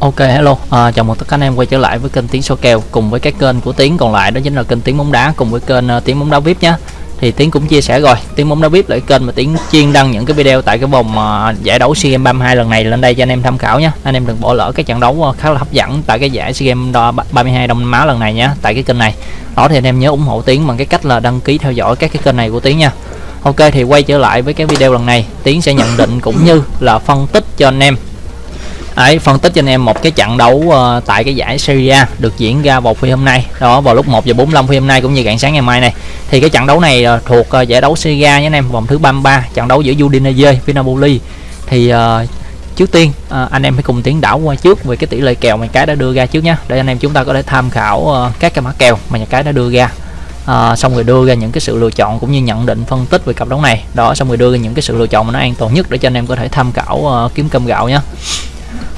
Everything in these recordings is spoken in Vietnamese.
Ok hello, à, chào mừng tất cả anh em quay trở lại với kênh tiếng số kèo cùng với các kênh của tiếng còn lại đó chính là kênh tiếng bóng đá cùng với kênh uh, Tiếng bóng đá VIP nhé. Thì Tiến cũng chia sẻ rồi, Tiến bóng đá VIP là cái kênh mà Tiến chuyên đăng những cái video tại cái vòng uh, giải đấu SEA Games 32 lần này lên đây cho anh em tham khảo nhé. Anh em đừng bỏ lỡ cái trận đấu uh, khá là hấp dẫn tại cái giải SEA Games 32 Đông Nam Á lần này nhé, tại cái kênh này. Đó thì anh em nhớ ủng hộ Tiến bằng cái cách là đăng ký theo dõi các cái kênh này của Tiến nha. Ok thì quay trở lại với cái video lần này, Tiến sẽ nhận định cũng như là phân tích cho anh em Đấy, phân tích cho anh em một cái trận đấu uh, tại cái giải Serie A được diễn ra vào phi hôm nay. Đó vào lúc 1 giờ 45 phi hôm nay cũng như rạng sáng ngày mai này. Thì cái trận đấu này uh, thuộc uh, giải đấu Serie A nhé anh em vòng thứ 33 trận đấu giữa Udinese với Napoli. Thì uh, trước tiên uh, anh em hãy cùng tiến đảo qua trước về cái tỷ lệ kèo mà cái đã đưa ra trước nhé. Để anh em chúng ta có thể tham khảo uh, các cái mã kèo mà nhà cái đã đưa ra. À, xong rồi đưa ra những cái sự lựa chọn cũng như nhận định phân tích về cặp đấu này. Đó xong rồi đưa ra những cái sự lựa chọn mà nó an toàn nhất để cho anh em có thể tham khảo uh, kiếm cơm gạo nhé.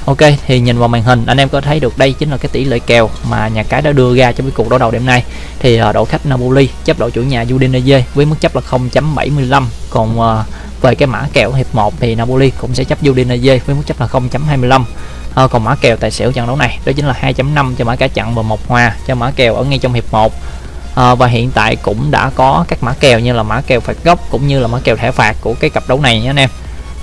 Ok thì nhìn vào màn hình anh em có thấy được đây chính là cái tỷ lệ kèo mà nhà cái đã đưa ra trong cái cuộc đấu đầu đêm nay. Thì uh, đội khách Napoli chấp đội chủ nhà Udinese với mức chấp là 0.75 còn uh, về cái mã kèo hiệp 1 thì Napoli cũng sẽ chấp Udinese với mức chấp là 0.25 à, còn mã kèo tài xỉu trận đấu này đó chính là 2.5 cho mã cả chặn và một hòa cho mã kèo ở ngay trong hiệp 1 à, và hiện tại cũng đã có các mã kèo như là mã kèo phạt góc cũng như là mã kèo thẻ phạt của cái cặp đấu này nha anh em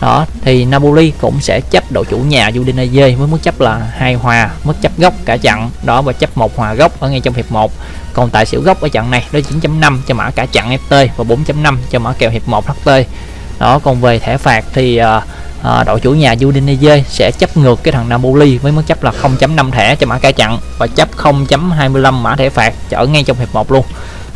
đó thì Napoli cũng sẽ chấp đội chủ nhà Udinese với mức chấp là hai hòa mức chấp gốc cả trận. Đó và chấp một hòa gốc ở ngay trong hiệp 1 còn tại xỉu gốc ở trận này đó 9.5 cho mã cả trận FT và 4.5 cho mã kèo hiệp 1 HT đó còn về thẻ phạt thì uh, uh, đội chủ nhà Udinese sẽ chấp ngược cái thằng Napoli với mức chấp là 0.5 thẻ cho mã cả trận và chấp 0.25 mã thẻ phạt ở ngay trong hiệp 1 luôn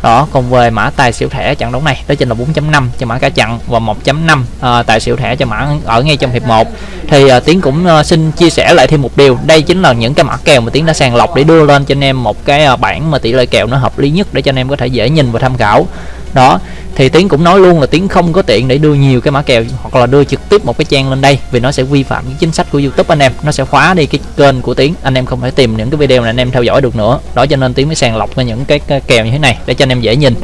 đó còn về mã tài xỉu thẻ trận đấu này. Đó chính là 4.5 cho mã cả chặn và 1.5 à, ờ, tài xỉu thẻ cho mã ở ngay trong hiệp 1 thì à, tiến cũng à, xin chia sẻ lại thêm một điều. Đây chính là những cái mã kèo mà tiến đã sàng lọc để đưa lên cho anh em một cái à, bảng mà tỷ lệ kèo nó hợp lý nhất để cho anh em có thể dễ nhìn và tham khảo. Đó thì tiến cũng nói luôn là tiến không có tiện để đưa nhiều cái mã kèo hoặc là đưa trực tiếp một cái trang lên đây vì nó sẽ vi phạm cái chính sách của youtube anh em. Nó sẽ khóa đi cái kênh của tiến. Anh em không thể tìm những cái video này anh em theo dõi được nữa. Đó cho nên tiến mới sàng lọc ra những cái, kèo như thế này để cho anh em dễ nhìn.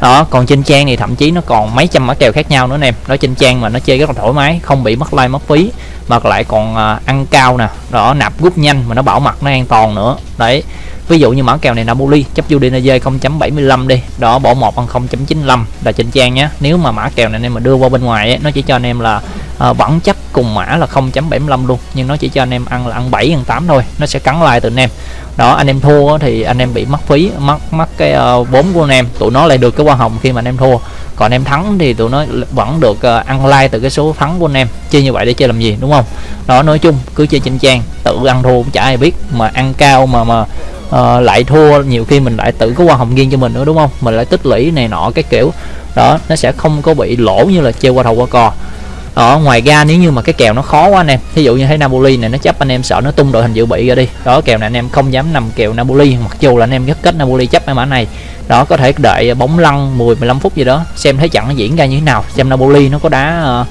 Đó còn trên trang thì thậm chí nó còn mấy trăm mã kèo khác nhau nữa anh em. Đó trên trang mà nó chơi rất là thoải mái không bị mất like mất phí mà lại còn à, ăn cao nè. Đó nạp rút nhanh mà nó bảo mật nó an toàn nữa. Đấy ví dụ như mã kèo này Napoli chấp Udinese 0.75 đi. Đó bỏ một bằng 0.95 là chỉnh trang nhé. Nếu mà mã kèo này anh em mà đưa qua bên ngoài ấy, nó chỉ cho anh em là ờ, à, vẫn chấp cùng mã là 0.75 luôn. Nhưng nó chỉ cho anh em ăn là ăn 7 ăn 8 thôi nó sẽ cắn lại từ anh em. Đó anh em thua thì anh em bị mất phí mất mất cái uh, vốn của anh em. Tụi nó lại được cái hoa hồng khi mà anh em thua. Còn anh em thắng thì tụi nó vẫn được uh, ăn like từ cái số thắng của anh em. Chơi như vậy để chơi làm gì đúng không? Đó nói chung cứ chơi trên trang tự ăn thua cũng chả ai biết. Mà ăn cao mà mà uh, lại thua nhiều khi mình lại tự có hoa hồng riêng cho mình nữa đúng không? Mình lại tích lũy này nọ cái kiểu đó nó sẽ không có bị lỗ như là chơi qua đầu qua cò đó ngoài ra nếu như mà cái kèo nó khó quá anh em ví dụ như thấy Napoli này nó chấp anh em sợ nó tung đội hình dự bị ra đi. Đó kèo này anh em không dám nằm kèo Napoli mặc dù là anh em rất kết Napoli chấp cái mã này. Đó có thể đợi bóng lăn 10 15 phút gì đó xem thấy trận nó diễn ra như thế nào xem Napoli nó có đá uh,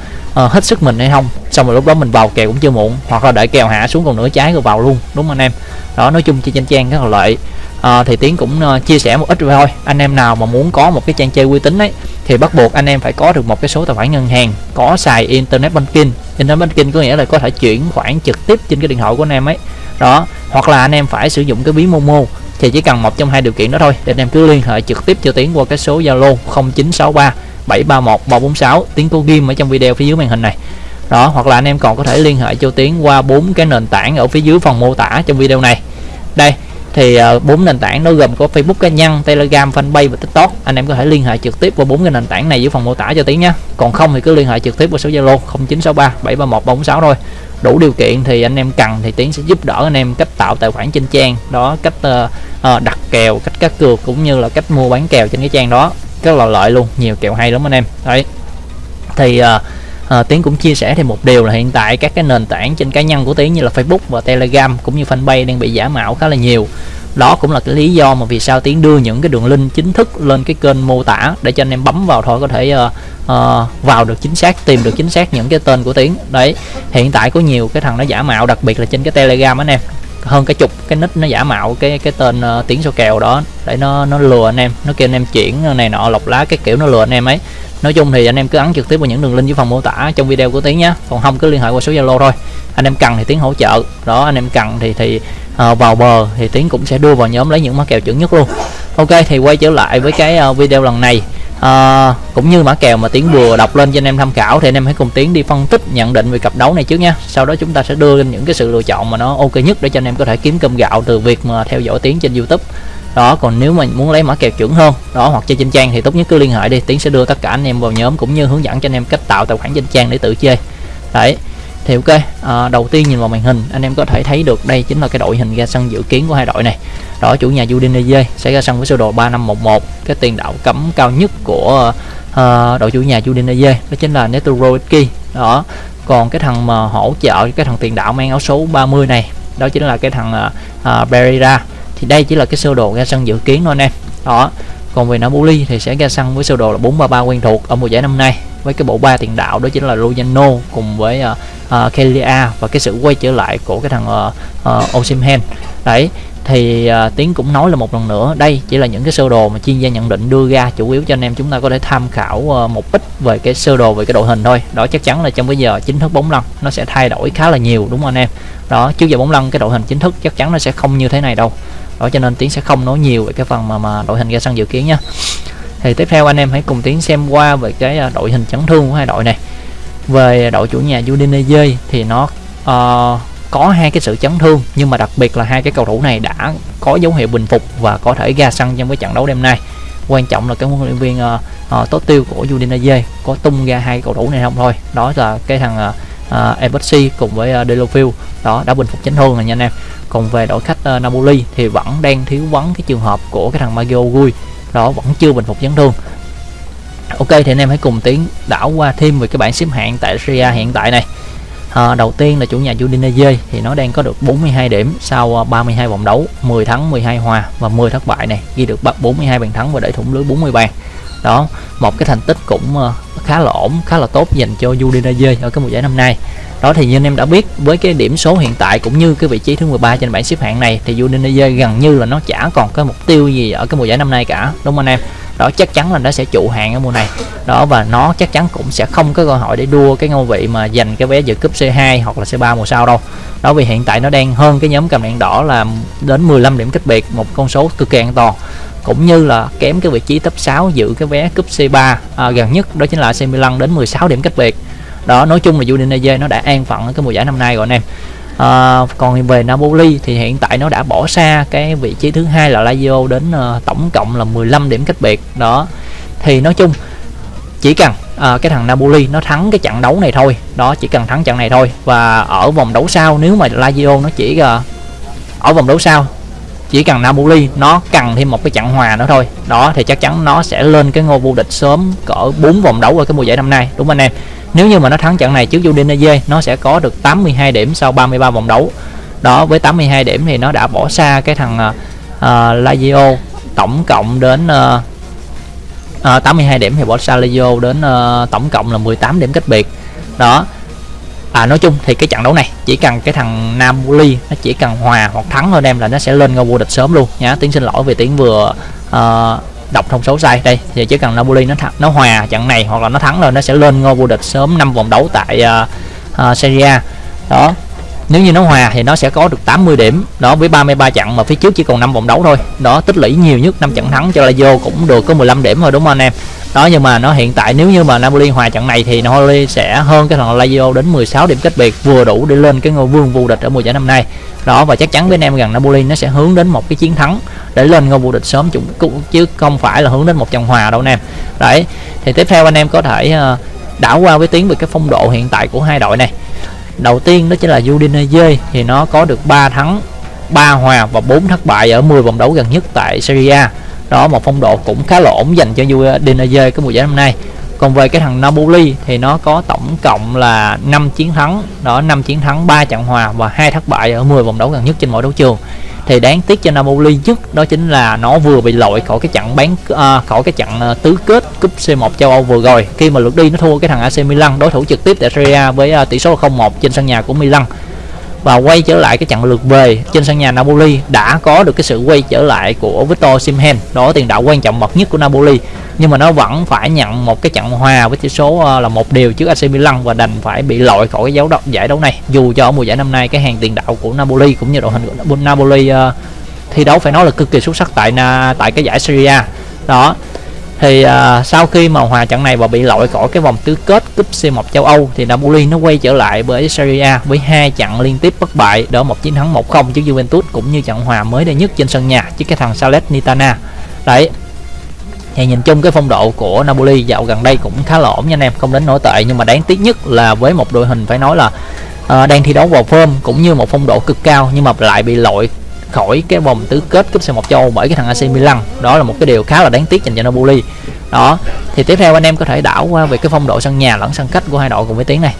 uh, hết sức mình hay không. Xong rồi lúc đó mình vào kèo cũng chưa muộn hoặc là đợi kèo hạ xuống còn nửa trái rồi vào luôn đúng không anh em? Đó nói chung chơi trên trang rất là lợi. À, thì tiến cũng uh, chia sẻ một ít rồi thôi. Anh em nào mà muốn có một cái trang chơi uy tín ấy thì bắt buộc anh em phải có được một cái số tài khoản ngân hàng, có xài internet banking. Internet banking có nghĩa là có thể chuyển khoản trực tiếp trên cái điện thoại của anh em ấy. Đó, hoặc là anh em phải sử dụng cái ví momo, thì chỉ cần một trong hai điều kiện đó thôi, để anh em cứ liên hệ trực tiếp cho tiến qua cái số zalo 0963 731 346 tiến cô ghim ở trong video phía dưới màn hình này. Đó, hoặc là anh em còn có thể liên hệ cho tiến qua bốn cái nền tảng ở phía dưới phần mô tả trong video này. Đây thì ờ, bốn nền tảng nó gồm có Facebook cá nhân, Telegram, Fanpage và TikTok. Anh em có thể liên hệ trực tiếp qua bốn cái nền tảng này dưới phần mô tả cho tiếng nhé. Còn không thì cứ liên hệ trực tiếp qua số Zalo 0963 731 346 thôi. Đủ điều kiện thì anh em cần thì tiến sẽ giúp đỡ anh em cách tạo tài khoản trên trang, đó cách uh, uh, đặt kèo, cách cá cược cũng như là cách mua bán kèo trên cái trang đó. Rất là lợi luôn, nhiều kèo hay lắm anh em. Đấy. Thì uh, à, tiến cũng chia sẻ thêm một điều là hiện tại các cái nền tảng trên cá nhân của tiến như là facebook và telegram cũng như fanpage đang bị giả mạo khá là nhiều. Đó cũng là cái lý do mà vì sao tiến đưa những cái đường link chính thức lên cái kênh mô tả để cho anh em bấm vào thôi có thể uh, uh, vào được chính xác tìm được chính xác những cái tên của tiến. Đấy hiện tại có nhiều cái thằng nó giả mạo đặc biệt là trên cái telegram anh em. Hơn cái chục cái nick nó giả mạo cái cái tên uh, tiếng số kèo đó để nó nó lừa anh em nó kêu anh em chuyển này nọ lọc lá cái kiểu nó lừa anh em ấy nói chung thì anh em cứ ấn trực tiếp vào những đường link dưới phần mô tả trong video của tiến nhé. Còn không cứ liên hệ qua số zalo thôi. Anh em cần thì tiến hỗ trợ. Đó anh em cần thì thì uh, vào bờ thì tiến cũng sẽ đưa vào nhóm lấy những mã kèo chuẩn nhất luôn. Ok thì quay trở lại với cái uh, video lần này. Uh, cũng như mã kèo mà tiến vừa đọc lên cho anh em tham khảo thì anh em hãy cùng tiến đi phân tích nhận định về cặp đấu này trước nha. Sau đó chúng ta sẽ đưa lên những cái sự lựa chọn mà nó ok nhất để cho anh em có thể kiếm cơm gạo từ việc mà theo dõi tiến trên youtube đó còn nếu mà muốn lấy mã kèo chuẩn hơn đó hoặc chơi trên trang thì tốt nhất cứ liên hệ đi. Tiến sẽ đưa tất cả anh em vào nhóm cũng như hướng dẫn cho anh em cách tạo tài khoản trên trang để tự chơi. Đấy thì ok à, đầu tiên nhìn vào màn hình anh em có thể thấy được đây chính là cái đội hình ra sân dự kiến của hai đội này. Đó chủ nhà Udinese sẽ ra sân với sơ đồ 3511 cái tiền đạo cấm cao nhất của uh, đội chủ nhà Udinese đó chính là Netorowiecki đó còn cái thằng mà hỗ trợ cái thằng tiền đạo mang áo số 30 này đó chính là cái thằng à, à, uh, Pereira thì đây chỉ là cái sơ đồ ra sân dự kiến thôi anh em. Đó. Còn về Napoli thì sẽ ra sân với sơ đồ là 433 quen thuộc ở mùa giải năm nay. Với cái bộ ba tiền đạo đó chính là Lugano cùng với ờ, ờ, uh, uh, Kelia và cái sự quay trở lại của cái thằng ờ, uh, uh, Osimhen đấy. Thì uh, tiến cũng nói là một lần nữa đây chỉ là những cái sơ đồ mà chuyên gia nhận định đưa ra chủ yếu cho anh em chúng ta có thể tham khảo uh, một ít về cái sơ đồ về cái đội hình thôi. Đó chắc chắn là trong bây giờ chính thức bóng lăn nó sẽ thay đổi khá là nhiều đúng không anh em? Đó trước giờ bóng lăn cái đội hình chính thức chắc chắn nó sẽ không như thế này đâu đó cho nên tiến sẽ không nói nhiều về cái phần mà mà đội hình ra sân dự kiến nha. Thì tiếp theo anh em hãy cùng tiến xem qua về cái à, đội hình chấn thương của hai đội này. Về đội chủ nhà Udinese thì nó uh, có hai cái sự chấn thương nhưng mà đặc biệt là hai cái cầu thủ này đã có dấu hiệu bình phục và có thể ra sân trong cái trận đấu đêm nay. Quan trọng là cái huấn luyện viên uh, uh, tốt tiêu của Udinese có tung ra hai cầu thủ này không thôi. Đó là cái thằng uh, À, Ebotsi cùng với à, uh, Delofield đó đã bình phục chấn thương rồi nha anh em. Còn về đội khách uh, Napoli thì vẫn đang thiếu vắng cái trường hợp của cái thằng Maggio Gui đó vẫn chưa bình phục chấn thương. Ok thì anh em hãy cùng tiến đảo qua thêm về cái bảng xếp hạng tại Serie hiện tại này. À, đầu tiên là chủ nhà Udinese thì nó đang có được 42 điểm sau 32 vòng đấu 10 thắng 12 hòa và 10 thất bại này. Ghi được 42 bàn thắng và để thủng lưới 40 bàn. Đó một cái thành tích cũng khá là ổn, khá là tốt dành cho Udinese ở cái mùa giải năm nay. Đó thì như anh em đã biết, với cái điểm số hiện tại cũng như cái vị trí thứ 13 trên bảng xếp hạng này, thì Udinese gần như là nó chả còn cái mục tiêu gì ở cái mùa giải năm nay cả, đúng không anh em? Đó chắc chắn là nó sẽ trụ hạng ở mùa này. Đó và nó chắc chắn cũng sẽ không có cơ hội để đua cái ngôi vị mà giành cái vé dự cúp C2 hoặc là C3 mùa sau đâu. Đó vì hiện tại nó đang hơn cái nhóm cầm đèn đỏ là đến 15 điểm cách biệt một con số cực kỳ an toàn. Cũng như là kém cái vị trí top 6 giữ cái vé cúp C3 à, gần nhất đó chính là AC Milan đến 16 điểm cách biệt. Đó nói chung là Udinese nó đã an phận ở cái mùa giải năm nay rồi anh em à, còn về Napoli thì hiện tại nó đã bỏ xa cái vị trí thứ hai là Lazio đến uh, tổng cộng là 15 điểm cách biệt. Đó. Thì nói chung chỉ cần à, cái thằng Napoli nó thắng cái trận đấu này thôi. Đó chỉ cần thắng trận này thôi. Và ở vòng đấu sau nếu mà Lazio nó chỉ uh, ở vòng đấu sau chỉ cần Napoli nó cần thêm một cái trận hòa nữa thôi. Đó thì chắc chắn nó sẽ lên cái ngôi vô địch sớm cỡ 4 vòng đấu ở cái mùa giải năm nay đúng không anh em? Nếu như mà nó thắng trận này trước Udinese nó sẽ có được 82 điểm sau 33 vòng đấu. Đó với 82 điểm thì nó đã bỏ xa cái thằng uh, Lazio tổng cộng đến uh, uh, 82 điểm thì bỏ xa Lazio đến uh, tổng cộng là 18 điểm cách biệt. Đó à nói chung thì cái trận đấu này chỉ cần cái thằng Napoli nó chỉ cần hòa hoặc thắng thôi em là nó sẽ lên ngôi vô địch sớm luôn. Nhá tiếng xin lỗi vì tiếng vừa uh, đọc thông số sai. Đây thì chỉ cần Napoli nó thắng nó hòa trận này hoặc là nó thắng rồi nó sẽ lên ngôi vô địch sớm năm vòng đấu tại uh, uh, Serie A. Đó nếu như nó hòa thì nó sẽ có được 80 điểm. Đó, với 33 trận mà phía trước chỉ còn 5 vòng đấu thôi. Đó, tích lũy nhiều nhất 5 trận thắng cho Lazio cũng được có 15 điểm rồi đúng không anh em? Đó, nhưng mà nó hiện tại nếu như mà Napoli hòa trận này thì Napoli sẽ hơn cái thằng Lazio đến 16 điểm cách biệt, vừa đủ để lên cái ngôi vương vô địch ở mùa giải năm nay. Đó, và chắc chắn với anh em rằng Napoli nó sẽ hướng đến một cái chiến thắng để lên ngôi vô địch sớm chúng chứ không phải là hướng đến một trận hòa đâu anh em. Đấy, thì tiếp theo anh em có thể ờ, đảo qua với tiếng về cái phong độ hiện tại của hai đội này đầu tiên đó chính là Udinese, thì nó có được 3 thắng 3 hòa và 4 thất bại ở 10 vòng đấu gần nhất tại Serie A. Đó, một phong độ cũng khá là ổn dành cho Udinese cái mùa giải năm nay. Còn về cái thằng Napoli thì nó có tổng cộng là 5 chiến thắng, đó 5 chiến thắng 3 trận hòa và hai thất bại ở 10 vòng đấu gần nhất trên mỗi đấu trường thì đáng tiếc cho Napoli nhất đó chính là nó vừa bị lội khỏi cái trận bán uh, khỏi cái trận uh, tứ kết cúp C1 châu Âu vừa rồi. Khi mà lượt đi nó thua cái thằng AC Milan đối thủ trực tiếp tại Serie A với uh, tỷ số 0-1 trên sân nhà của Milan và quay trở lại cái trận lượt về trên sân nhà Napoli đã có được cái sự quay trở lại của Victor Simhen đó tiền đạo quan trọng bậc nhất của Napoli. Nhưng mà nó vẫn phải nhận một cái trận hòa với tỷ số ờ, là một điều trước AC Milan và đành phải bị loại khỏi cái dấu đấu, giải đấu này. Dù cho ở mùa giải năm nay cái hàng tiền đạo của Napoli cũng như đội hình của Napoli uh, thi đấu phải nói là cực kỳ xuất sắc tại tại cái giải Serie A. Đó thì uh, sau khi mà hòa trận này và bị loại khỏi cái vòng tứ kết cúp C1 châu Âu thì Napoli nó quay trở lại với Serie A với hai trận liên tiếp bất bại đỡ một chiến thắng 1-0 trước Juventus cũng như trận hòa mới đây nhất trên sân nhà trước cái thằng Salernitana. Đấy thì nhìn chung cái phong độ của Napoli dạo gần đây cũng khá là ổn nha anh em không đến nổi tệ nhưng mà đáng tiếc nhất là với một đội hình phải nói là uh, đang thi đấu vào form cũng như một phong độ cực cao nhưng mà lại bị loại khỏi cái vòng tứ kết cúp C1 châu Âu bởi cái thằng AC Milan. Đó là một cái điều khá là đáng tiếc dành cho Napoli. Đó, thì tiếp theo anh em có thể đảo qua về cái phong độ sân nhà lẫn sân khách của hai đội cùng với tiếng này.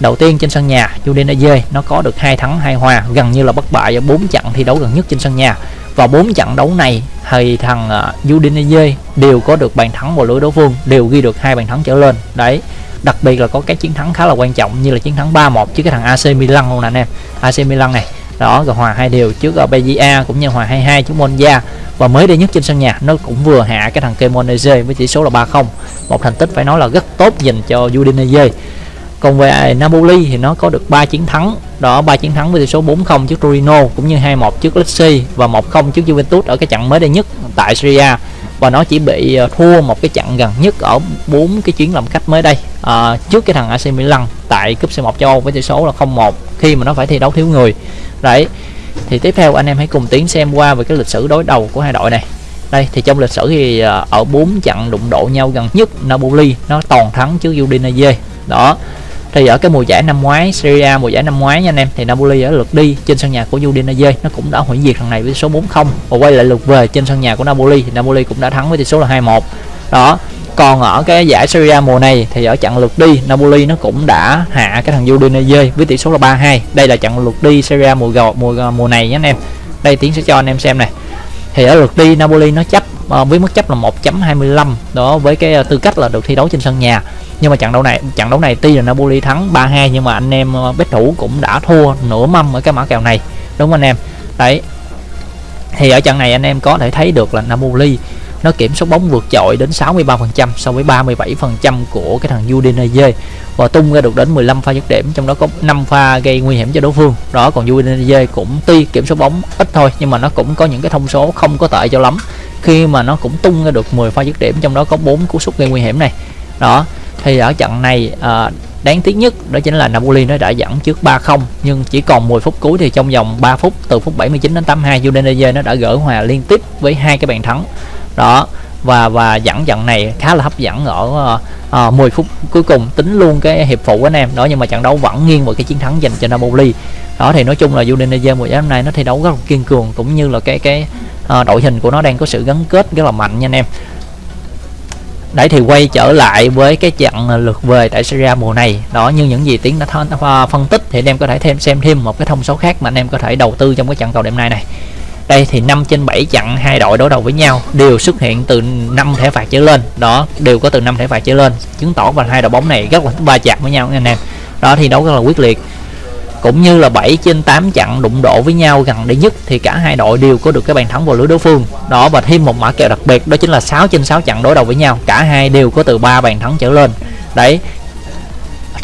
Đầu tiên trên sân nhà Udinese nó có được hai thắng, hai hòa, gần như là bất bại ở bốn trận thi đấu gần nhất trên sân nhà. Và bốn trận đấu này, thì thằng à, Udinese đều có được bàn thắng vào lưới đối phương, đều ghi được hai bàn thắng trở lên. Đấy, đặc biệt là có cái chiến thắng khá là quan trọng như là chiến thắng 3-1 trước cái thằng AC Milan luôn nè anh em. AC Milan này đó, rồi hòa hai đều trước ở Belgia cũng như hòa 22 trước Monza. Và mới đây nhất trên sân nhà, nó cũng vừa hạ cái thằng Kemonese với tỷ số là 3-0 một thành tích phải nói là rất tốt dành cho Udinese. Còn về Napoli thì nó có được 3 chiến thắng. Đó, ba chiến thắng với tỷ số 4-0 trước Torino cũng như 2-1 trước Lecce và 1-0 trước Juventus ở cái trận mới đây nhất tại Syria và nó chỉ bị ờ, thua một cái trận gần nhất ở bốn cái chuyến làm khách mới đây. À, trước cái thằng AC Milan tại cúp C1 châu Âu với tỷ số là 0-1 khi mà nó phải thi đấu thiếu người. Đấy thì tiếp theo anh em hãy cùng tiến xem qua về cái lịch sử đối đầu của hai đội này. Đây thì trong lịch sử thì ờ, ở bốn trận đụng độ nhau gần nhất Napoli nó toàn thắng trước Udinese. Đó thì ở cái mùa giải năm ngoái, Serie mùa giải năm ngoái nha anh em, thì Napoli ở lượt đi trên sân nhà của Udinese. Nó cũng đã hủy diệt thằng này với số 4-0 và quay lại lượt về trên sân nhà của Napoli. Thì Napoli cũng đã thắng với tỷ số là 2-1 đó, còn ở cái giải Serie A mùa này thì ở trận lượt đi, Napoli nó cũng đã hạ cái thằng Udinese với tỷ số là 3-2 đây là trận lượt đi Serie A mùa mùa mùa này nhé anh em. Đây tiến sẽ cho anh em xem này. Thì ở lượt đi, Napoli nó chấp ờ, với mức chấp là 1.25 đó, với cái ờ, tư cách là được thi đấu trên sân nhà nhưng mà trận đấu này, trận đấu này tuy là Napoli thắng 3-2 nhưng mà anh em ờ, bet thủ cũng đã thua nửa mâm ở cái mã kèo này. Đúng không anh em? Đấy. Thì ở trận này anh em có thể thấy được là Napoli nó kiểm soát bóng vượt trội đến 63% so với 37% của cái thằng Udinese và tung ra được đến 15 pha dứt điểm, trong đó có 5 pha gây nguy hiểm cho đối phương. Đó, còn Udinese cũng tuy kiểm soát bóng ít thôi, nhưng mà nó cũng có những cái thông số không có tệ cho lắm. Khi mà nó cũng tung ra được 10 pha dứt điểm, trong đó có 4 cú sút gây nguy hiểm này. Đó thì ở trận này à, đáng tiếc nhất đó chính là Napoli nó đã dẫn trước 3-0 nhưng chỉ còn 10 phút cuối thì trong vòng 3 phút từ phút 79 đến 82 Udinese nó đã gỡ hòa liên tiếp với hai cái bàn thắng. Đó và và dẫn trận này khá là hấp dẫn ở ờ, ờ, à, 10 phút cuối cùng tính luôn cái hiệp phụ anh em. Đó nhưng mà trận đấu vẫn nghiêng vào cái chiến thắng dành cho Napoli. Đó thì nói chung là Udinese mùa giải năm nay nó thi đấu rất là kiên cường cũng như là cái cái à, đội hình của nó đang có sự gắn kết rất là mạnh nha anh em đấy, thì quay trở lại với cái trận lượt về tại Serie A mùa này. Đó, như những gì tiến đã th- phân tích, thì anh em có thể thêm, xem thêm một cái thông số khác mà anh em có thể đầu tư trong cái trận cầu đêm nay này. Đây, thì 5 trên 7 trận hai đội đối đầu với nhau đều xuất hiện từ 5 thẻ phạt trở lên. Đó, đều có từ 5 thẻ phạt trở lên, chứng tỏ là hai đội bóng này rất là va chạm với nhau, anh em. Đó thì đấu rất là quyết liệt cũng như là 7 trên 8 trận đụng độ với nhau gần đây nhất, thì cả hai đội đều có được cái bàn thắng vào lưới đối phương. Đó, và thêm một mã kèo đặc biệt, đó chính là 6 trên 6 trận đối đầu với nhau. Cả hai đều có từ 3 bàn thắng trở lên. Đấy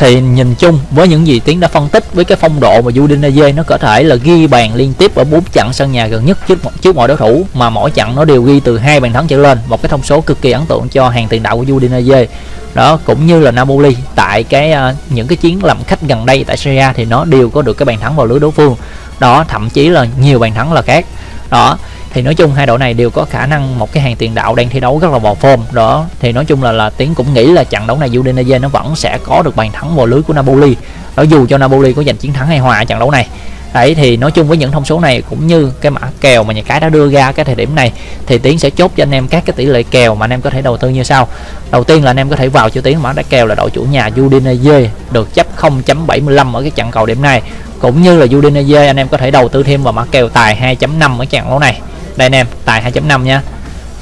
thì nhìn chung với những gì tiến đã phân tích với cái phong độ mà Udinese nó có thể là ghi bàn liên tiếp ở bốn trận sân nhà gần nhất trước trước mọi đối thủ mà mỗi trận nó đều ghi từ hai bàn thắng trở lên một cái thông số cực kỳ ấn tượng cho hàng tiền đạo của Udinese. Đó cũng như là Napoli tại cái uh, những cái chiến làm khách gần đây tại Serie A thì nó đều có được cái bàn thắng vào lưới đối phương. Đó thậm chí là nhiều bàn thắng là khác. Đó thì nói chung hai đội này đều có khả năng một cái hàng tiền đạo đang thi đấu rất là vào form. Đó, thì nói chung là là tiến cũng nghĩ là trận đấu này Udinese nó vẫn sẽ có được bàn thắng vào lưới của Napoli. Đó, dù cho Napoli có giành chiến thắng hay hòa trận đấu này. Đấy, thì nói chung với những thông số này cũng như cái mã kèo mà nhà cái đã đưa ra cái thời điểm này, thì tiến sẽ chốt cho anh em các cái tỷ lệ kèo mà anh em có thể đầu tư như sau. Đầu tiên là anh em có thể vào cho tiến mã đã kèo là đội chủ nhà Udinese được chấp 0.75 ở cái trận cầu điểm này. Cũng như là Udinese anh em có thể đầu tư thêm vào mã kèo tài 2.5 ở trận đấu này đây anh em tài 2.5 nha.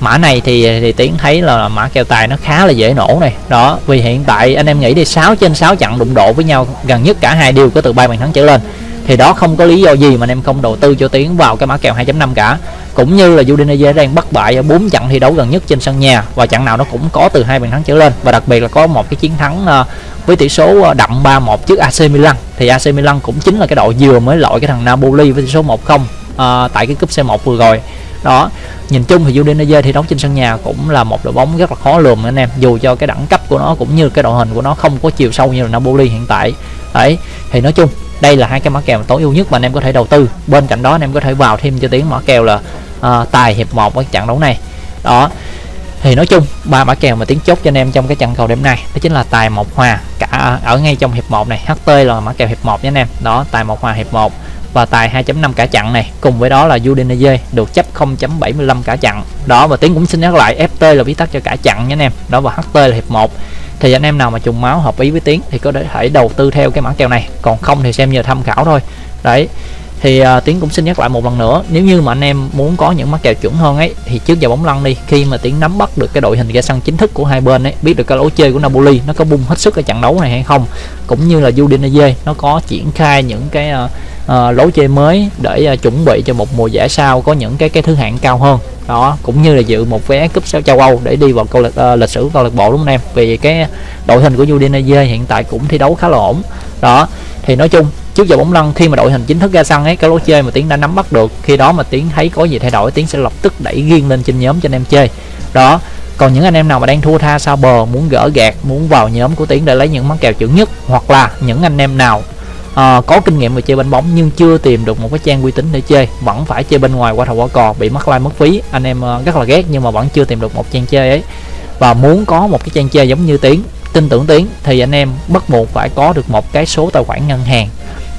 Mã này thì thì tiến thấy là mã kèo tài nó khá là dễ nổ này. Đó vì hiện tại anh em nghĩ đi 6 trên 6 trận đụng độ với nhau gần nhất cả hai đều có từ ba bàn thắng trở lên. Thì đó không có lý do gì mà anh em không đầu tư cho tiến vào cái mã kèo 2.5 cả. Cũng như là Udinese đang bất bại ở 4 trận thi đấu gần nhất trên sân nhà và trận nào nó cũng có từ hai bàn thắng trở lên. Và đặc biệt là có một cái chiến thắng ờ, với tỷ số ờ, đậm 3-1 trước AC Milan. Thì AC Milan cũng chính là cái đội vừa mới loại cái thằng Napoli với tỷ số 1-0 à, ờ, tại cái cúp C1 vừa rồi đó nhìn chung thì Udinese thi đấu trên sân nhà cũng là một đội bóng rất là khó lường anh em. Dù cho cái đẳng cấp của nó cũng như cái đội hình của nó không có chiều sâu như là Napoli hiện tại. Đấy thì nói chung đây là hai cái mã kèo tối ưu nhất mà anh em có thể đầu tư. Bên cạnh đó anh em có thể vào thêm cho tiếng mã kèo là uh, tài hiệp một ở trận đấu này. Đó thì nói chung ba mã kèo mà tiếng chốt cho anh em trong cái trận cầu đêm nay đó chính là tài một hòa cả ở ngay trong hiệp 1 này. HT là mã kèo hiệp 1 nha anh em. Đó tài một hòa hiệp 1 và tài 2.5 cả chặn này. Cùng với đó là Udinese được chấp 0.75 cả chặn đó, và tiếng cũng xin nhắc lại FT là viết tắt cho cả chặn nha anh em. Đó, và HT là hiệp 1 thì anh em nào mà trùng máu hợp ý với tiếng thì có thể đầu tư theo cái mã kèo này. Còn không thì xem như tham khảo thôi. Đấy thì uh, tiến cũng xin nhắc lại một lần nữa nếu như mà anh em muốn có những mắc kèo chuẩn hơn ấy thì trước giờ bóng lăn đi khi mà tiến nắm bắt được cái đội hình ra sân chính thức của hai bên ấy biết được cái lối chơi của Napoli nó có bung hết sức ở trận đấu này hay không cũng như là Udinese nó có triển khai những cái uh, uh, lối chơi mới để uh, chuẩn bị cho một mùa giải sau có những cái cái thứ hạng cao hơn. Đó cũng như là dự một vé cúp châu Âu để đi vào câu lạc uh, lịch sử câu lạc bộ đúng không em? Vì cái đội hình của Udinese hiện tại cũng thi đấu khá là ổn. Đó thì nói chung trước giờ bóng lăn khi mà đội hình chính thức ra sân ấy cái lối chơi mà tiến đã nắm bắt được khi đó mà tiến thấy có gì thay đổi tiến sẽ lập tức đẩy riêng lên trên nhóm cho anh em chơi. Đó còn những anh em nào mà đang thua tha sao bờ muốn gỡ gạt muốn vào nhóm của tiến để lấy những món kèo chuẩn nhất hoặc là những anh em nào uh, có kinh nghiệm về chơi bên bóng nhưng chưa tìm được một cái trang uy tín để chơi vẫn phải chơi bên ngoài qua thầu qua cò bị mất like mất phí. Anh em uh, rất là ghét nhưng mà vẫn chưa tìm được một trang chơi ấy. Và muốn có một cái trang chơi giống như tiến tin tưởng tiến thì anh em bắt buộc phải có được một cái số tài khoản ngân hàng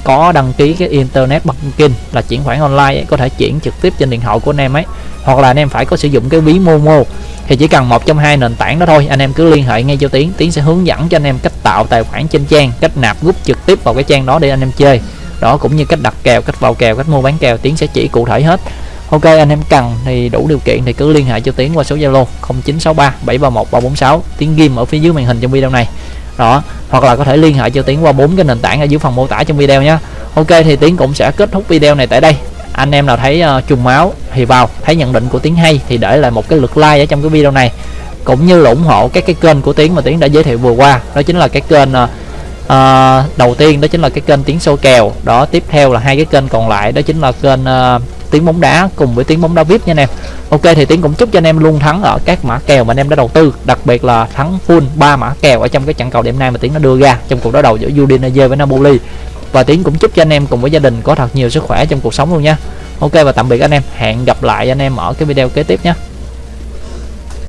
có đăng ký cái internet banking là chuyển khoản online ấy, có thể chuyển trực tiếp trên điện thoại của anh em ấy. Hoặc là anh em phải có sử dụng cái ví Momo thì chỉ cần một trong hai nền tảng đó thôi. Anh em cứ liên hệ ngay cho tiến tiến sẽ hướng dẫn cho anh em cách tạo tài khoản trên trang cách nạp rút trực tiếp vào cái trang đó để anh em chơi. Đó cũng như cách đặt kèo cách vào kèo cách mua bán kèo tiến sẽ chỉ cụ thể hết. Ok anh em cần thì đủ điều kiện thì cứ liên hệ cho tiến qua số zalo 0963 731 346 tiến ghim ở phía dưới màn hình trong video này đó hoặc là có thể liên hệ cho tiến qua bốn cái nền tảng ở dưới phần mô tả trong video nhé. Ok thì tiến cũng sẽ kết thúc video này tại đây. Anh em nào thấy uh, trùng máu thì vào thấy nhận định của tiến hay thì để lại một cái lượt like ở trong cái video này. Cũng như là ủng hộ các cái kênh của tiến mà tiến đã giới thiệu vừa qua. Đó chính là cái kênh uh, uh, đầu tiên đó chính là cái kênh tiến sâu kèo. Đó tiếp theo là hai cái kênh còn lại. Đó chính là kênh uh, tiếng bóng đá cùng với tiếng bóng đá vip nha anh em. Ok, thì tiến cũng chúc cho anh em luôn thắng ở các mã kèo mà anh em đã đầu tư, đặc biệt là thắng full ba mã kèo ở trong cái trận cầu đêm nay mà tiến nó đưa ra trong cuộc đối đầu giữa Udinese với Napoli. Và tiến cũng chúc cho anh em cùng với gia đình có thật nhiều sức khỏe trong cuộc sống luôn nha. Ok, và tạm biệt anh em, hẹn gặp lại anh em ở cái video kế tiếp nhé.